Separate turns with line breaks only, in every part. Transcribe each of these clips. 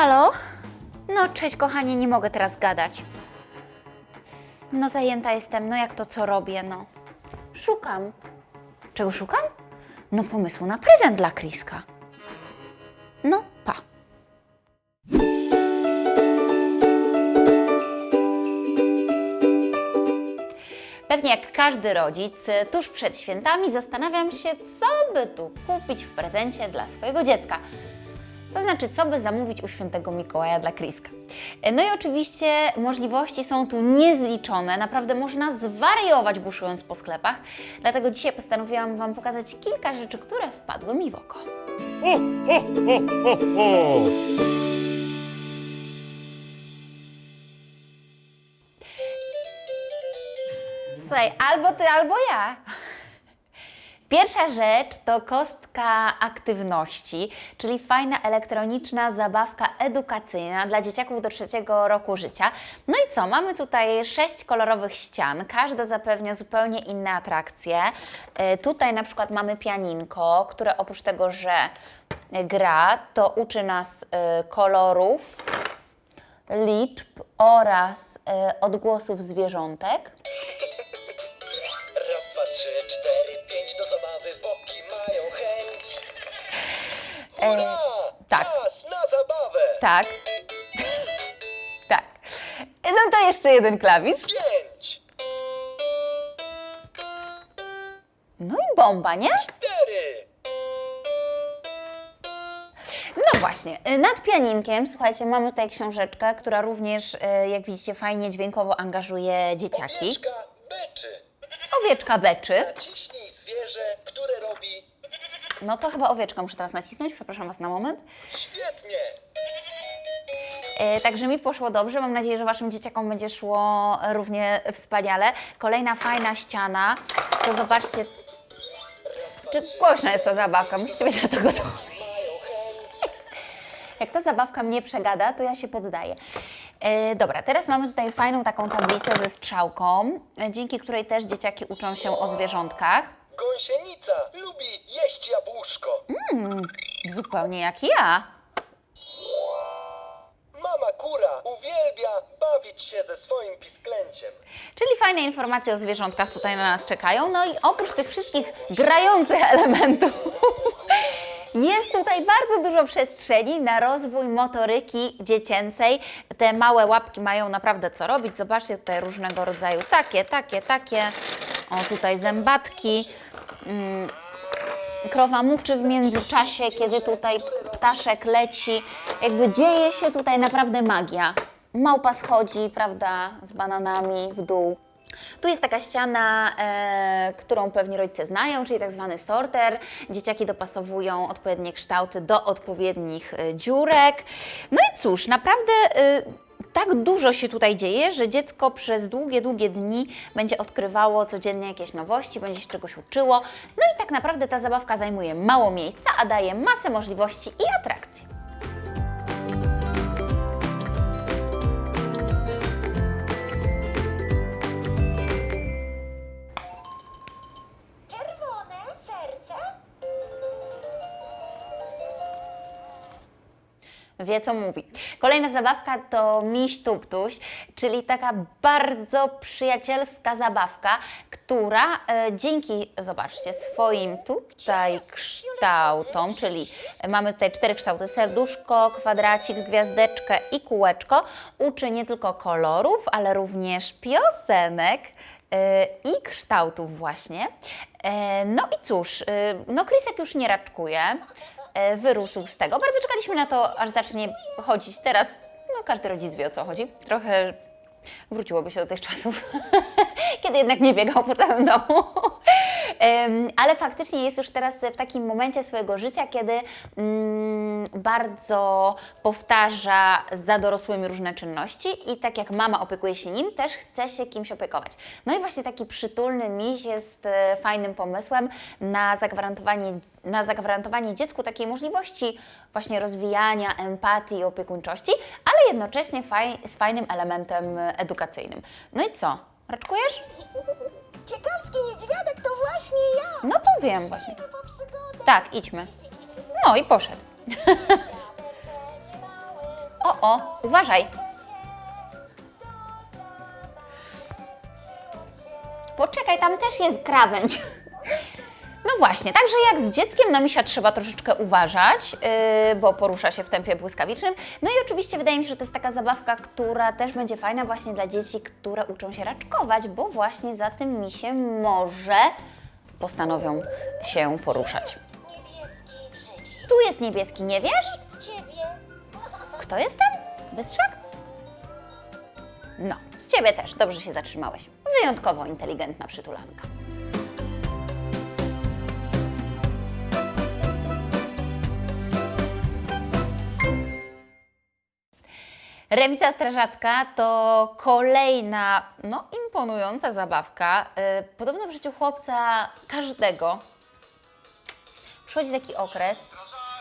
Halo? No, cześć kochanie, nie mogę teraz gadać. No, zajęta jestem, no jak to co robię, no. Szukam. Czego szukam? No, pomysłu na prezent dla Kriska. No, pa. Pewnie jak każdy rodzic, tuż przed świętami zastanawiam się, co by tu kupić w prezencie dla swojego dziecka. To znaczy, co by zamówić u świętego Mikołaja dla Kriska. No i oczywiście możliwości są tu niezliczone. Naprawdę można zwariować buszując po sklepach. Dlatego dzisiaj postanowiłam Wam pokazać kilka rzeczy, które wpadły mi w oko.
Ho, ho, ho, ho, ho!
Słuchaj, albo ty, albo ja. Pierwsza rzecz to kostka aktywności, czyli fajna elektroniczna zabawka edukacyjna dla dzieciaków do trzeciego roku życia. No i co? Mamy tutaj sześć kolorowych ścian, każda zapewnia zupełnie inne atrakcje. E, Tutaj na przykład mamy pianinko, które oprócz tego, że gra, to uczy nas e, kolorów, liczb oraz e, odgłosów zwierzątek.
Hurra!
tak.
Czas na zabawę!
Tak. tak. No to jeszcze jeden klawisz.
Pięć,
No i bomba, nie?
cztery,
No właśnie, y, nad pianinkiem, słuchajcie, mamy tutaj książeczkę, która również, y, jak widzicie, fajnie dźwiękowo angażuje dzieciaki.
owieczka beczy.
Owieczka beczy.
Naciśnij zwierzę, które robi
No to chyba owieczka muszę teraz nacisnąć, przepraszam Was na moment.
świetnie.
E, Także mi poszło dobrze. Mam nadzieję, że Waszym dzieciakom będzie szło równie wspaniale. Kolejna fajna ściana. To zobaczcie, czy głośna jest ta zabawka. Musicie być na to gotowi. Jak ta zabawka mnie przegada, to ja się poddaję. E, dobra, teraz mamy tutaj fajną taką tablicę ze strzałką, e, dzięki której też dzieciaki uczą się o zwierzątkach.
Gąsienica lubi jeść jabłuszko.
Zupełnie jak ja.
Mama kura uwielbia bawić się ze swoim pisklęciem.
Czyli fajne informacje o zwierzątkach tutaj na nas czekają. No i oprócz tych wszystkich grających elementów, jest tutaj bardzo dużo przestrzeni na rozwój motoryki dziecięcej. Te małe łapki mają naprawdę co robić. Zobaczcie tutaj różnego rodzaju takie, takie, takie. O, tutaj zębatki. Mm, krowa muczy w międzyczasie, kiedy tutaj ptaszek leci. Jakby dzieje się tutaj naprawdę magia. Małpa schodzi, prawda, z bananami w dół. Tu jest taka ściana, e, którą pewnie rodzice znają, czyli tak zwany sorter. Dzieciaki dopasowują odpowiednie kształty do odpowiednich e, dziurek. No i cóż, naprawdę e, tak dużo się tutaj dzieje, że dziecko przez długie, długie dni będzie odkrywało codziennie jakieś nowości, będzie się czegoś uczyło. No i tak naprawdę ta zabawka zajmuje mało miejsca, a daje masę możliwości i atrakcji. Wie co mówi. Kolejna zabawka to miś tuptuś, czyli taka bardzo przyjacielska zabawka, która e, dzięki, zobaczcie, swoim tutaj kształtom, czyli mamy tutaj cztery kształty, serduszko, kwadracik, gwiazdeczkę i kółeczko, uczy nie tylko kolorów, ale również piosenek, e, i kształtów właśnie. E, No i cóż, e, no Krysek już nie raczkuje, wyrósł z tego. Bardzo czekaliśmy na to, aż zacznie chodzić. Teraz, no każdy rodzic wie o co chodzi. Trochę wróciłoby się do tych czasów, kiedy jednak nie biegał po całym domu. Ale faktycznie jest już teraz w takim momencie swojego życia, kiedy mm, bardzo powtarza za dorosłymi różne czynności i tak jak mama opiekuje się nim, też chce się kimś opiekować. No i właśnie taki przytulny miś jest e, fajnym pomysłem na zagwarantowanie, na zagwarantowanie dziecku takiej możliwości właśnie rozwijania empatii i opiekuńczości, ale jednocześnie faj, z fajnym elementem e, edukacyjnym. No i co? Raczkujesz?
Ciekawski niedźwiadek to właśnie ja.
No to wiem właśnie. Tak, idźmy. No i poszedł.
Małym
o, uważaj. Poczekaj, tam też jest krawędź. Właśnie, także jak z dzieckiem na misia trzeba troszeczkę uważać, yy, bo porusza się w tempie błyskawicznym. No i oczywiście wydaje mi się, że to jest taka zabawka, która też będzie fajna właśnie dla dzieci, które uczą się raczkować, bo właśnie za tym misiem może postanowią się poruszać. Tu jest niebieski, nie wiesz? Kto jest tam? Bystrzak? No, z Ciebie też, dobrze się zatrzymałeś. Wyjątkowo inteligentna przytulanka. Remiza strażacka to kolejna, no, imponująca zabawka. Yy, podobno w życiu chłopca każdego przychodzi taki okres,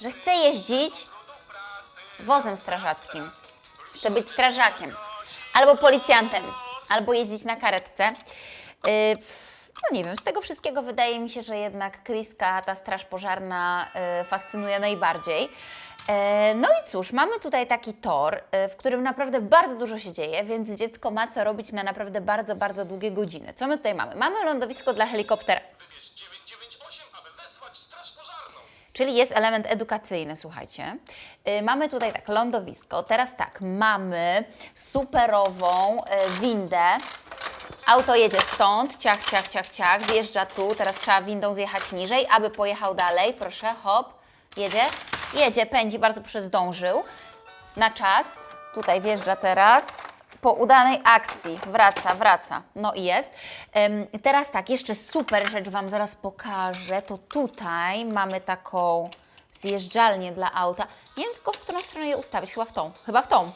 że chce jeździć wozem strażackim. Chce być strażakiem, albo policjantem, albo jeździć na karetce. No nie wiem, z tego wszystkiego wydaje mi się, że jednak Kriska, ta straż pożarna, yy, fascynuje najbardziej. Yy, No i cóż, mamy tutaj taki tor, yy, w którym naprawdę bardzo dużo się dzieje, więc dziecko ma co robić na naprawdę bardzo, bardzo długie godziny. Co my tutaj mamy? Mamy lądowisko dla helikoptera. Czyli jest element edukacyjny, słuchajcie. Y, mamy tutaj tak, lądowisko. Teraz tak, mamy superową y, windę. Auto jedzie stąd, ciach, ciach, ciach, ciach, wjeżdża tu. Teraz trzeba windą zjechać niżej, aby pojechał dalej. Proszę, hop, jedzie, jedzie, pędzi, bardzo proszę, zdążył. Na czas, tutaj wjeżdża teraz. Po udanej akcji wraca, wraca. No i jest. Ym, teraz tak, jeszcze super rzecz Wam zaraz pokażę. To tutaj mamy taką zjeżdżalnię dla auta. Nie wiem tylko, w którą stronę je ustawić. Chyba w tą. Chyba w tą.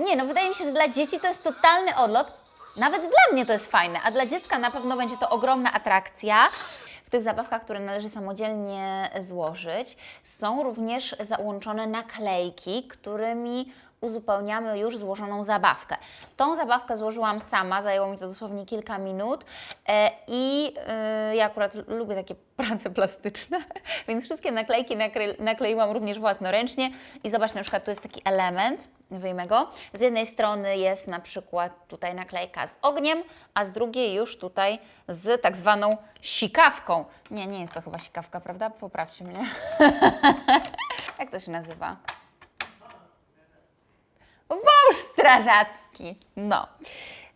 Nie, no wydaje mi się, że dla dzieci to jest totalny odlot. Nawet dla mnie to jest fajne, a dla dziecka na pewno będzie to ogromna atrakcja. W tych zabawkach, które należy samodzielnie złożyć, są również załączone naklejki, którymi uzupełniamy już złożoną zabawkę. Tą zabawkę złożyłam sama, zajęło mi to dosłownie kilka minut e, i e, ja akurat lubię takie prace plastyczne, więc wszystkie naklejki nakleiłam również własnoręcznie i zobacz, na przykład tu jest taki element, wyjmę go, z jednej strony jest na przykład tutaj naklejka z ogniem, a z drugiej już tutaj z tak zwaną sikawką. Nie, nie jest to chyba sikawka, prawda? Poprawcie mnie. Jak to się nazywa? Strażacki. No.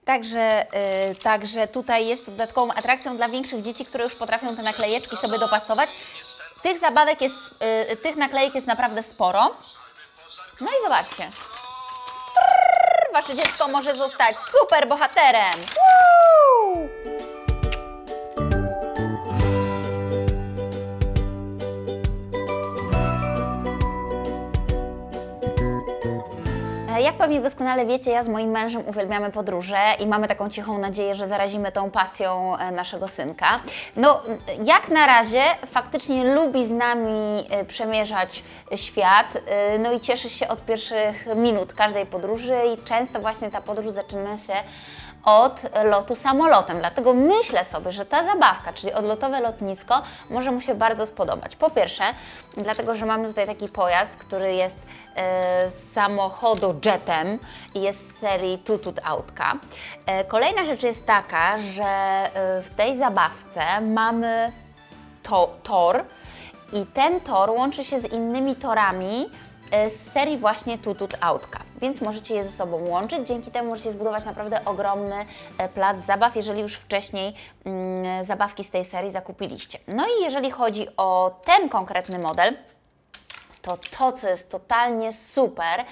Także, y, także tutaj jest dodatkową atrakcją dla większych dzieci, które już potrafią te naklejeczki sobie dopasować. Tych zabawek jest, y, tych naklejek jest naprawdę sporo. No i zobaczcie. Trrr, wasze dziecko może zostać super bohaterem. Woo! Jak pewnie doskonale wiecie, ja z moim mężem uwielbiamy podróże i mamy taką cichą nadzieję, że zarazimy tą pasją e, naszego synka. No, jak na razie faktycznie lubi z nami e, przemierzać świat, e, no i cieszy się od pierwszych minut każdej podróży i często właśnie ta podróż zaczyna się od lotu samolotem. Dlatego myślę sobie, że ta zabawka, czyli odlotowe lotnisko, może mu się bardzo spodobać. Po pierwsze, dlatego, że mamy tutaj taki pojazd, który jest e, samochodojetem i jest z serii Tutut Autka. E, kolejna rzecz jest taka, że e, w tej zabawce mamy to, tor i ten tor łączy się z innymi torami e, z serii właśnie Tutut Autka, więc możecie je ze sobą łączyć. Dzięki temu możecie zbudować naprawdę ogromny e, plac zabaw, jeżeli już wcześniej mm, zabawki z tej serii zakupiliście. No i jeżeli chodzi o ten konkretny model, to to, co jest totalnie super e,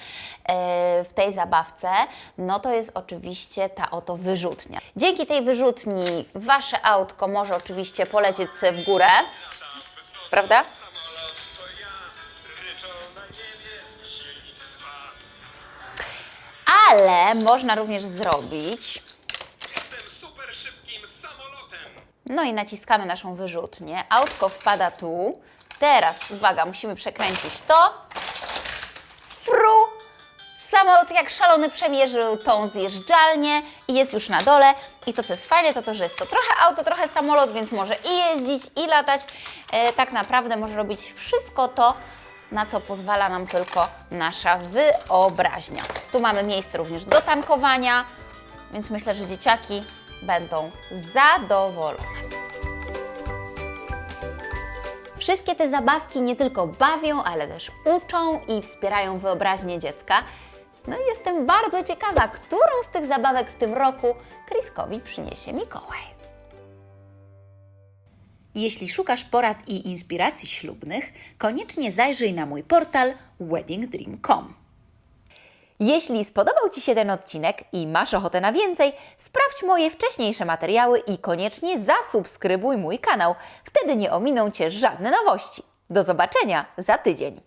w tej zabawce, no to jest oczywiście ta oto wyrzutnia. Dzięki tej wyrzutni Wasze autko może oczywiście polecieć w górę, prawda? Ale można również zrobić
Jestem super szybkim samolotem.
No i naciskamy naszą wyrzutnię. Autko wpada tu. Teraz, uwaga, musimy przekręcić to. Fru! Samolot jak szalony przemierzył tą zjeżdżalnię i jest już na dole. I to, co jest fajne, to to, że jest to trochę auto, trochę samolot, więc może i jeździć, i latać. E, tak naprawdę może robić wszystko to, na co pozwala nam tylko nasza wyobraźnia. Tu mamy miejsce również do tankowania, więc myślę, że dzieciaki będą zadowolone. Wszystkie te zabawki nie tylko bawią, ale też uczą i wspierają wyobraźnię dziecka. No i jestem bardzo ciekawa, którą z tych zabawek w tym roku Kriskowi przyniesie Mikołaj.
Jeśli szukasz porad i inspiracji ślubnych, koniecznie zajrzyj na mój portal weddingdream.com.
Jeśli spodobał Ci się ten odcinek i masz ochotę na więcej, sprawdź moje wcześniejsze materiały i koniecznie zasubskrybuj mój kanał. Wtedy nie ominą Cię żadne nowości. Do zobaczenia za tydzień.